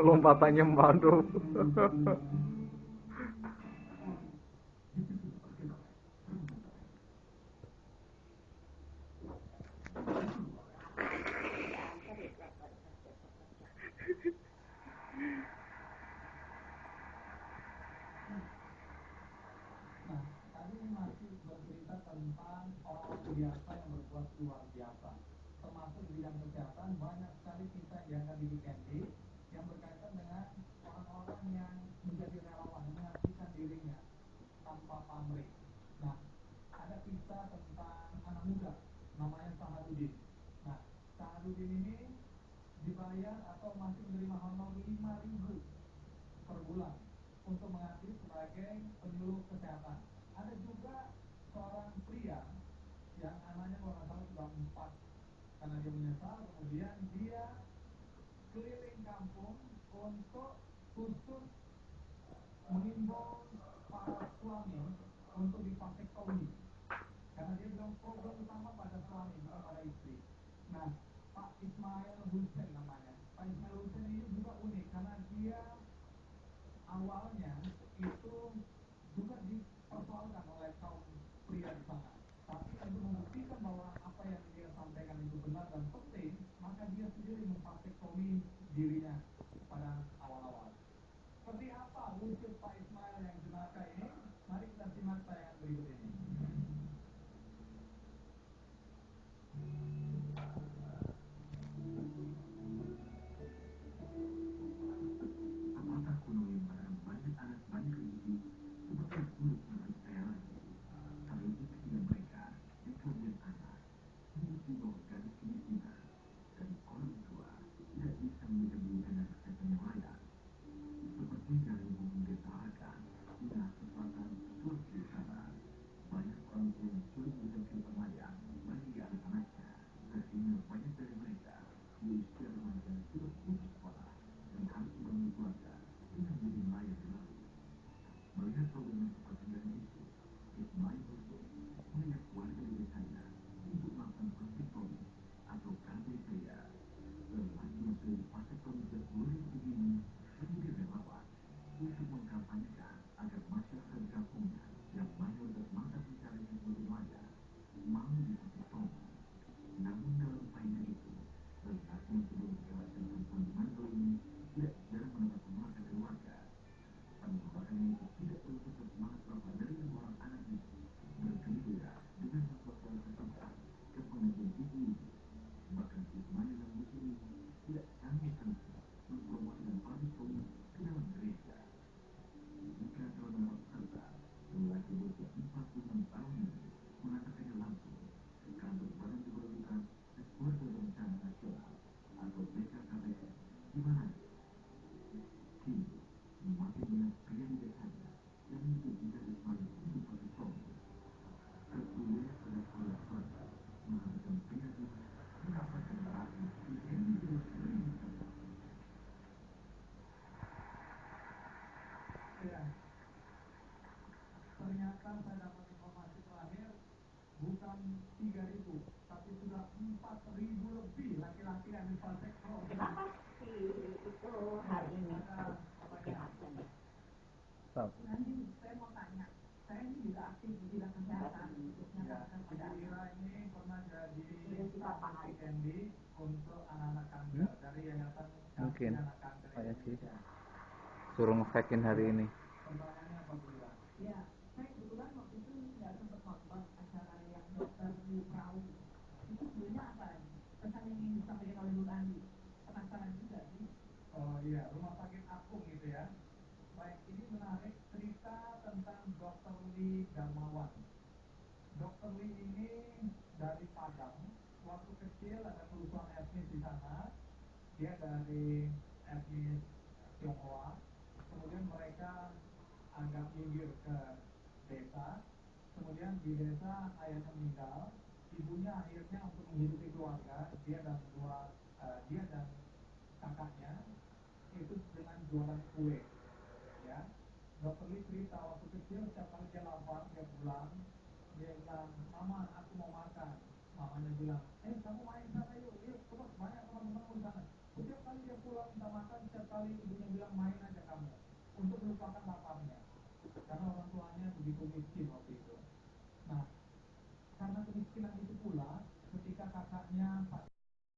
lompatannya baru Sahadudin ini dibayar atau masih menerima honor 5000 per bulan untuk mengaktif sebagai penyuluh kesehatan. Ada juga seorang pria yang anaknya kalau nggak salah sudah empat karena dia menyesal kemudian dia keliling kampung untuk khusus mengimbau para suami untuk divasektomi karena dia bilang problem utama pada suami bukan pada istri. Nah, Ismail Hussein namanya. Pak Ismail Hussein ini juga unik karena dia awalnya itu juga dipersoalkan oleh kaum pria di sana. Tapi untuk membuktikan bahwa usia remaja sudah putus sekolah dan harus membangun keluarga dengan menjadi nelayan di laut. Melihat problem yang seperti ini itu, Ismail 3000 tapi sudah 4000 lebih laki-laki yang divasektomi. Apa sih itu hari ini? Nanti saya mau tanya, saya ini juga aktif di bidang kesehatan, khususnya Ya, kanker Ibu pada anak. Ira ini pernah jadi Sudah kita staff paham. Weekendi untuk anak-anak kanker dari Yayasan Mungkin. Anak Kanker Kayak sih. Indonesia. suruh ngefakin hari ini Pertanyaannya apa Bu Ira? Ya, saya kebetulan waktu itu nggak sempat nonton acara yang dokter di perahu. Itu sebenarnya apa? Pesan yang ingin disampaikan oleh Bu Andi. Penasaran juga sih. Oh iya, rumah sakit apung gitu ya. Baik, ini menarik cerita tentang Dr. Lee Darmawan. Dr. Lee ini dari Padang. Waktu kecil ada kerusuhan etnis di sana. Dia dari etnis Tionghoa. Kemudian mereka agak minggir ke desa. Kemudian di desa ayahnya meninggal. Ibunya akhirnya untuk menghidupi keluarga, dia dan dua eh, dia dan kakaknya itu dengan jualan kue ya dokter Lee cerita waktu kecil setiap kali dia lapar dia pulang dia bilang mama aku mau makan mamanya bilang eh kamu main sana yuk. Yuk terus banyak teman-teman di sana. Setiap kali dia pulang minta makan setiap kali ibunya bilang main aja kamu. Untuk melupakan bapaknya